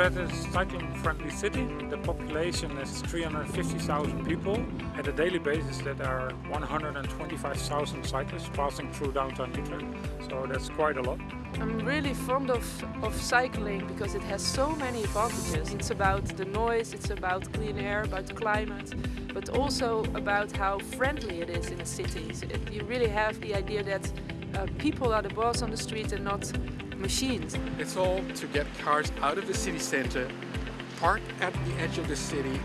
Utrecht is a cycling-friendly city. The population is 350,000 people. At a daily basis there are 125,000 cyclists passing through downtown Utrecht. So that's quite a lot. I'm really fond of, of cycling because it has so many advantages. It's about the noise, it's about clean air, about the climate, but also about how friendly it is in the cities. It, you really have the idea that uh, people are the boss on the street and not machines. It's all to get cars out of the city center, park at the edge of the city,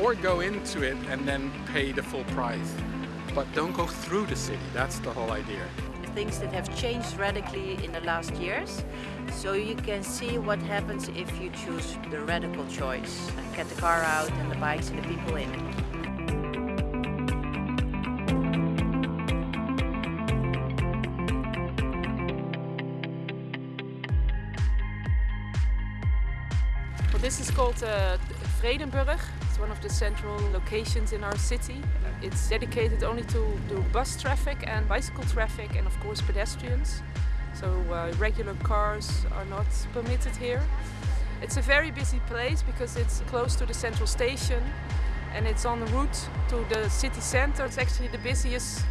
or go into it and then pay the full price. But don't go through the city, that's the whole idea. Things that have changed radically in the last years. So you can see what happens if you choose the radical choice. Get the car out and the bikes and the people in. This is called uh, Vredenburg. It's one of the central locations in our city. It's dedicated only to, bus traffic and bicycle traffic and of course pedestrians. So uh, regular cars are not permitted here. It's a very busy place because it's close to the central station and it's on the route to the city center. It's actually the busiest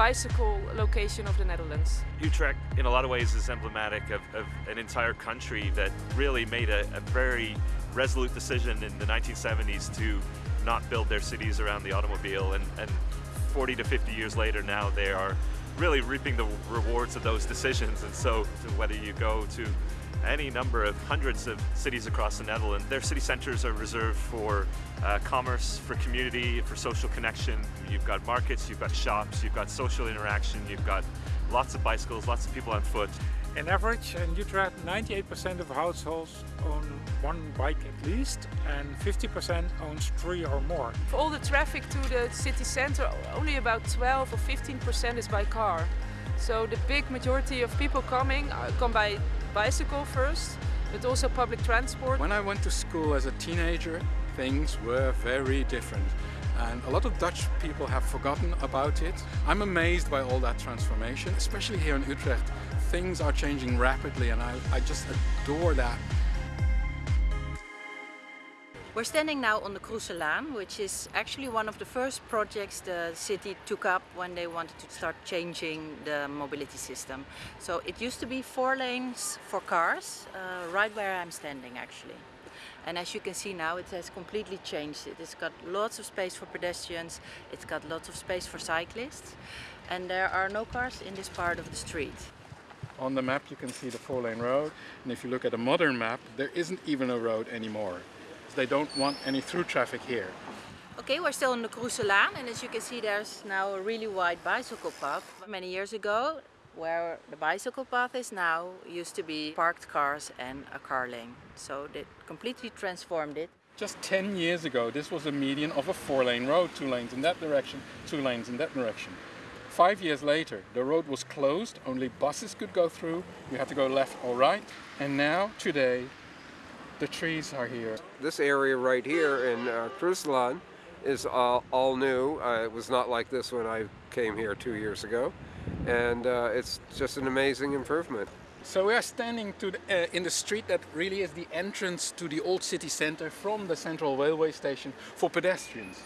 bicycle location of the Netherlands. Utrecht in a lot of ways is emblematic of, of an entire country that really made a, a, very resolute decision in the 1970s to not build their cities around the automobile and, and 40 to 50 years later now they are really reaping the rewards of those decisions and so whether you go to any number of hundreds of cities across the Netherlands. Their city centres are reserved for uh, commerce, for community, for social connection. You've got markets, you've got shops, you've got social interaction, you've got lots of bicycles, lots of people on foot. In average in Utrecht 98% of households own one bike at least and 50% owns three or more. For all the traffic to the city centre only about 12 or 15% is by car. So the big majority of people coming uh, come by bicycle first, but also public transport. When I went to school as a teenager, things were very different. And a lot of Dutch people have forgotten about it. I'm amazed by all that transformation, especially here in Utrecht. Things are changing rapidly and I, I just adore that. We're standing now on the Croeselaan, which is actually one of the first projects the city took up when they wanted to start changing the mobility system. So it used to be four lanes for cars, uh, right where I'm standing actually. And as you can see now, it has completely changed. It has got lots of space for pedestrians, it's got lots of space for cyclists, and there are no cars in this part of the street. On the map you can see the four-lane road, and if you look at a modern map, there isn't even a road anymore. They don't want any through traffic here. Okay, we're still on the Croeselaan and as you can see there's now a really wide bicycle path. Many years ago, where the bicycle path is now, used to be parked cars and a car lane. So they completely transformed it. Just 10 years ago, this was a median of a four-lane road, two lanes in that direction, two lanes in that direction. Five years later, the road was closed, only buses could go through, you had to go left or right, and now, today, the trees are here. This area right here in uh, is all, all new. Uh, it was not like this when I came here two years ago. And uh, it's just an amazing improvement. So we are standing the, uh, in the street that really is the entrance to the old city center from the central railway station for pedestrians.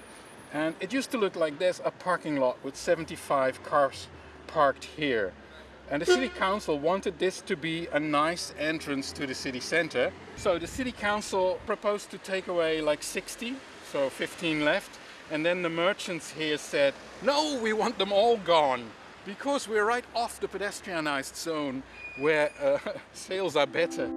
And it used to look like this, a parking lot with 75 cars parked here. And the city council wanted this to be a nice entrance to the city center. So the city council proposed to take away like 60, so 15 left. And then the merchants here said, no, we want them all gone because we're right off the pedestrianized zone where uh, sales are better.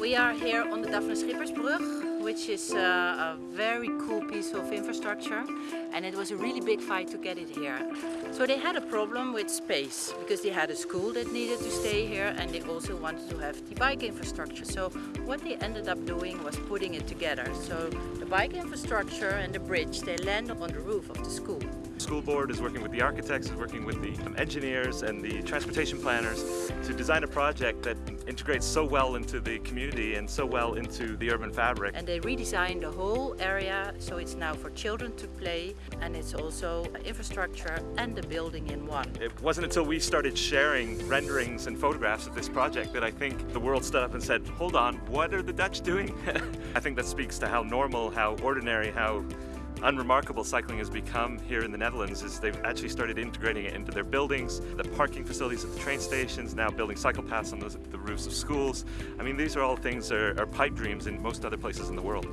We are here on the Daphne Schippersbrug which is a, a very cool piece of infrastructure and it was a really big fight to get it here. So they had a problem with space because they had a school that needed to stay here and they also wanted to have the bike infrastructure. So what they ended up doing was putting it together. So the bike infrastructure and the bridge, they landed on the roof of the school. School board is working with the architects, is working with the um, engineers and the transportation planners to design a project that integrates so well into the community and so well into the urban fabric. And they redesigned the whole area so it's now for children to play and it's also infrastructure and the building in one. It wasn't until we started sharing renderings and photographs of this project that I think the world stood up and said, hold on, what are the Dutch doing? I think that speaks to how normal, how ordinary, how unremarkable cycling has become here in the Netherlands is they've actually started integrating it into their buildings, the parking facilities at the train stations, now building cycle paths on the, the roofs of schools. I mean, these are all things that are, are pipe dreams in most other places in the world.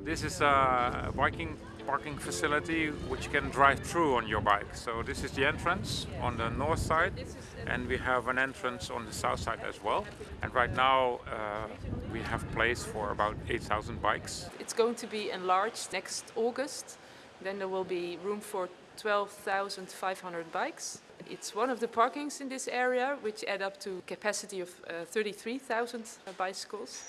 This is a biking parking facility which you can drive through on your bike. So this is the entrance on the north side and we have an entrance on the south side as well. And right now uh, we have place for about 8,000 bikes. It's going to be enlarged next August. Then there will be room for 12,500 bikes. It's one of the parkings in this area which add up to capacity of uh, 33,000 bicycles.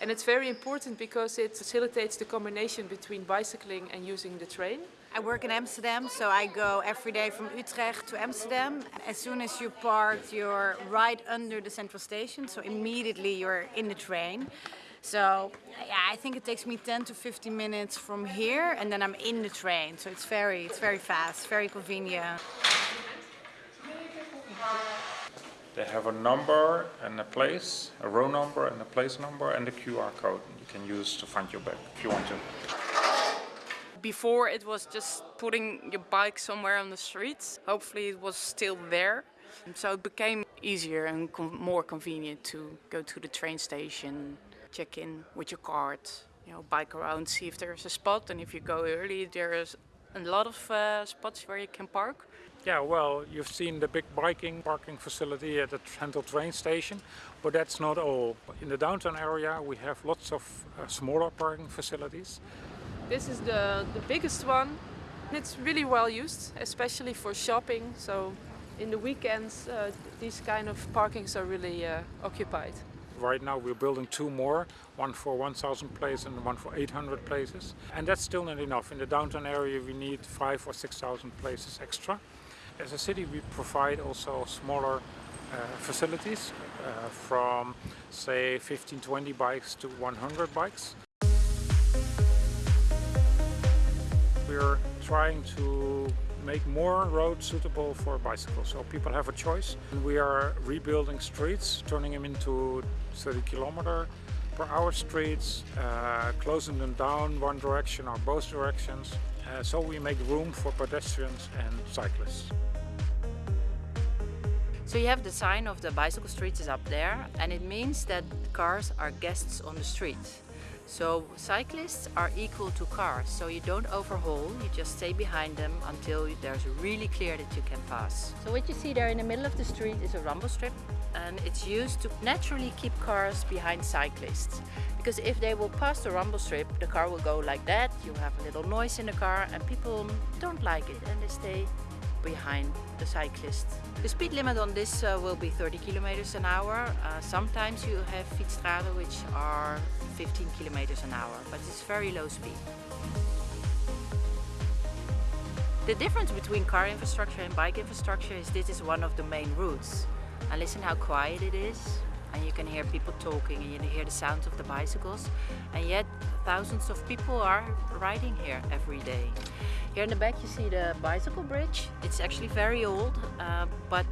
And it's very important because it facilitates the combination between bicycling and using the train. I work in Amsterdam, so I go every day from Utrecht to Amsterdam. As soon as you park, you're right under the central station, so immediately you're in the train. So yeah, I think it takes me 10 to 15 minutes from here, and then I'm in the train. So it's very, it's very fast, very convenient. They have a number and a place, a row number and a place number and a QR code you can use to find your bag if you want to. Before it was just putting your bike somewhere on the streets. Hopefully it was still there. So it became easier and more convenient to go to the train station, check in with your card, you know, bike around, see if there's a spot. And if you go early, there's a lot of uh, spots where you can park. Yeah, well, you've seen the big biking parking facility at the central train station, but that's not all. In the downtown area, we have lots of uh, smaller parking facilities. This is the, the biggest one. It's really well used, especially for shopping. So in the weekends, uh, these kind of parkings are really uh, occupied. Right now we're building two more, one for 1,000 places and one for 800 places. And that's still not enough. In the downtown area we need five or 6,000 places extra. As a city we provide also smaller uh, facilities uh, from say 15, 20 bikes to 100 bikes. We're trying to make more roads suitable for bicycles so people have a choice. We are rebuilding streets, turning them into 30 kilometer per hour streets, uh, closing them down one direction or both directions. Uh, so we make room for pedestrians and cyclists. So you have the sign of the bicycle streets is up there and it means that cars are guests on the street. So cyclists are equal to cars, so you don't overhaul, you just stay behind them until there's really clear that you can pass. So what you see there in the middle of the street is a rumble strip and it's used to naturally keep cars behind cyclists. Because if they will pass the rumble strip, the car will go like that, you have a little noise in the car and people don't like it and they stay behind the cyclist. The speed limit on this uh, will be 30 kilometers an hour. Uh, sometimes you have fietsstraten which are 15 kilometers an hour, but it's very low speed. The difference between car infrastructure and bike infrastructure is this is one of the main routes. And listen how quiet it is. And you can hear people talking and you hear the sounds of the bicycles. And yet thousands of people are riding here every day. Here in the back you see the bicycle bridge. It's actually very old, uh, but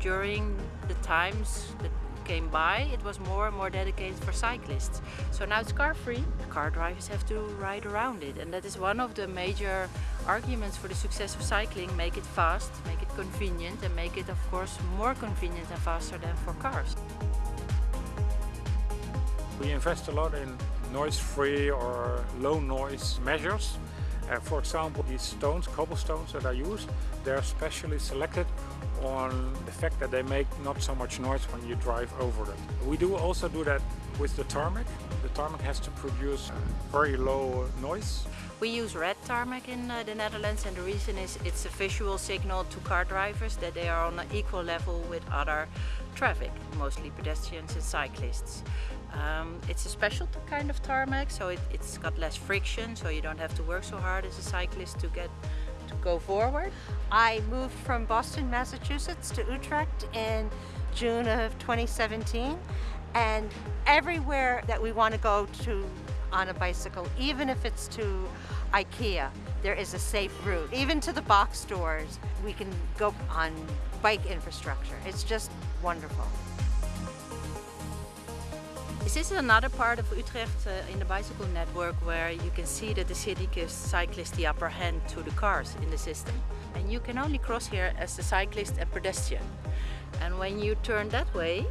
during the times that came by, it was more and more dedicated for cyclists. So now it's car free. Car drivers have to ride around it. And that is one of the major arguments for the success of cycling. Make it fast, make it convenient and make it of course more convenient and faster than for cars. We invest a lot in noise-free or low-noise measures. Uh, for example, these stones, cobblestones that are used, they're specially selected on the fact that they make not so much noise when you drive over them. We do also do that with the tarmac. The tarmac has to produce very low noise. We use red tarmac in uh, the Netherlands and the reason is it's a visual signal to car drivers that they are on an equal level with other traffic, mostly pedestrians and cyclists. Um, it's a special kind of tarmac, so it, it's got less friction, so you don't have to work so hard as a cyclist to get to go forward. I moved from Boston, Massachusetts to Utrecht in June of 2017 and everywhere that we want to go to on a bicycle, even if it's to IKEA, there is a safe route. Even to the box stores, we can go on bike infrastructure. It's just wonderful. This is another part of Utrecht uh, in the bicycle network where you can see that the city gives cyclists the upper hand to the cars in the system. And you can only cross here as a cyclist and pedestrian. And when you turn that way,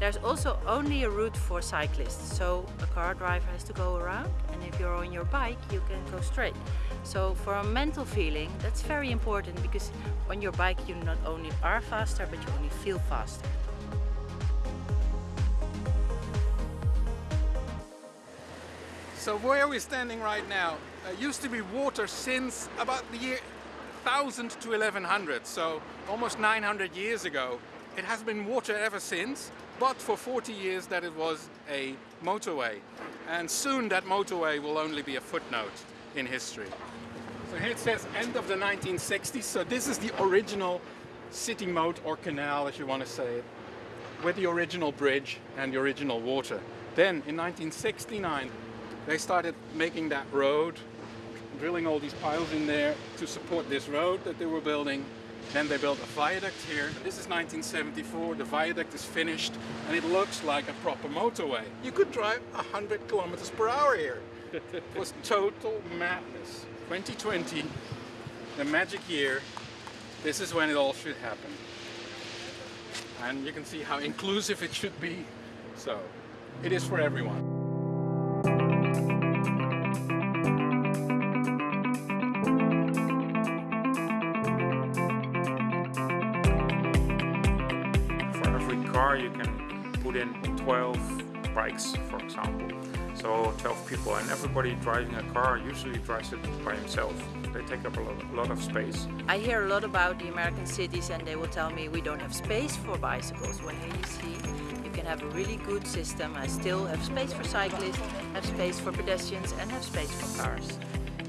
there's also only a route for cyclists. So a car driver has to go around and if you're on your bike, you can go straight. So for a mental feeling, that's very important because on your bike you not only are faster, but you only feel faster. So where we're we standing right now? Uh, used to be water since about the year 1000 to 1100, so almost 900 years ago. It has been water ever since, but for 40 years that it was a motorway. And soon that motorway will only be a footnote in history. So here it says end of the 1960s, so this is the original city moat or canal, as you want to say it, with the original bridge and the original water. Then in 1969, they started making that road, drilling all these piles in there to support this road that they were building. Then they built a viaduct here. This is 1974, the viaduct is finished and it looks like a proper motorway. You could drive 100 kilometers per hour here. it was total madness. 2020, the magic year, this is when it all should happen. And you can see how inclusive it should be. So, it is for everyone. Car you can put in 12 bikes, for example. So 12 people and everybody driving a car usually drives it by himself. They take up a lot, a lot of space. I hear a lot about the American cities and they will tell me we don't have space for bicycles. When here you see you can have a really good system and still have space for cyclists, have space for pedestrians and have space for cars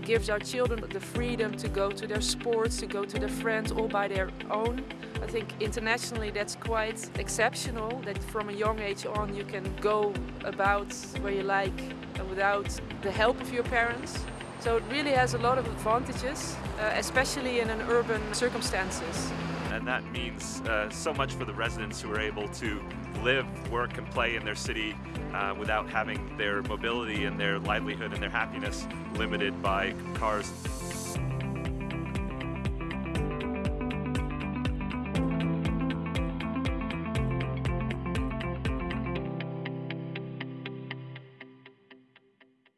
gives our children the freedom to go to their sports, to go to their friends all by their own. I think internationally that's quite exceptional that from a young age on you can go about where you like without the help of your parents. So it really has a lot of advantages, uh, especially in an urban circumstances. And that means uh, so much for the residents who are able to live, work and play in their city uh, without having their mobility and their livelihood and their happiness limited by cars